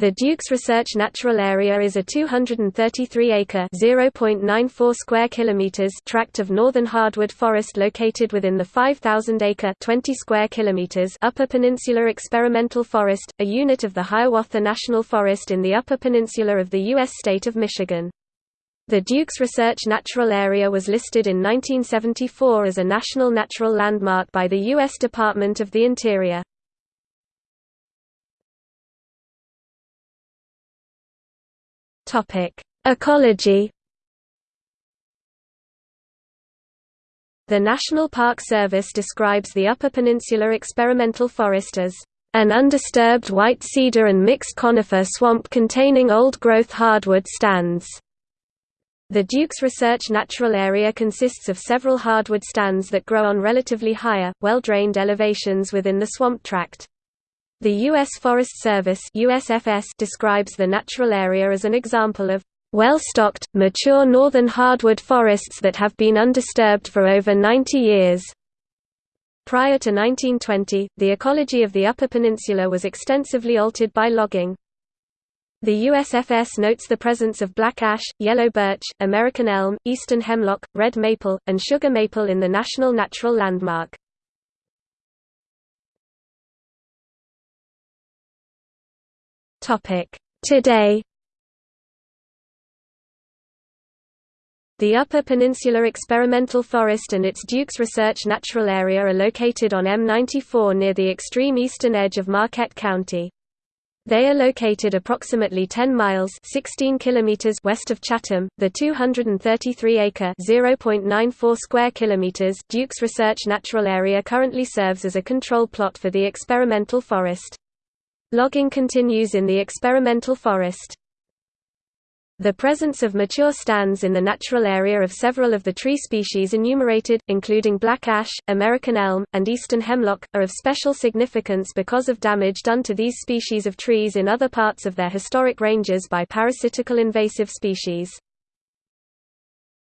The Dukes Research Natural Area is a 233-acre (0.94 square kilometers) tract of northern hardwood forest located within the 5,000-acre (20 square kilometers) Upper Peninsula Experimental Forest, a unit of the Hiawatha National Forest in the Upper Peninsula of the U.S. state of Michigan. The Dukes Research Natural Area was listed in 1974 as a National Natural Landmark by the U.S. Department of the Interior. Topic: Ecology. The National Park Service describes the Upper Peninsula Experimental Forest as an undisturbed white cedar and mixed conifer swamp containing old-growth hardwood stands. The Dukes Research Natural Area consists of several hardwood stands that grow on relatively higher, well-drained elevations within the swamp tract. The U.S. Forest Service USFS describes the natural area as an example of well-stocked, mature northern hardwood forests that have been undisturbed for over 90 years. Prior to 1920, the ecology of the Upper Peninsula was extensively altered by logging. The USFS notes the presence of black ash, yellow birch, American elm, eastern hemlock, red maple, and sugar maple in the National Natural Landmark. Today The Upper Peninsula Experimental Forest and its Dukes Research Natural Area are located on M94 near the extreme eastern edge of Marquette County. They are located approximately 10 miles 16 kilometers west of Chatham. The 233-acre (0.94 square kilometers) Dukes Research Natural Area currently serves as a control plot for the experimental forest. Logging continues in the experimental forest. The presence of mature stands in the natural area of several of the tree species enumerated, including black ash, American elm, and eastern hemlock, are of special significance because of damage done to these species of trees in other parts of their historic ranges by parasitical invasive species.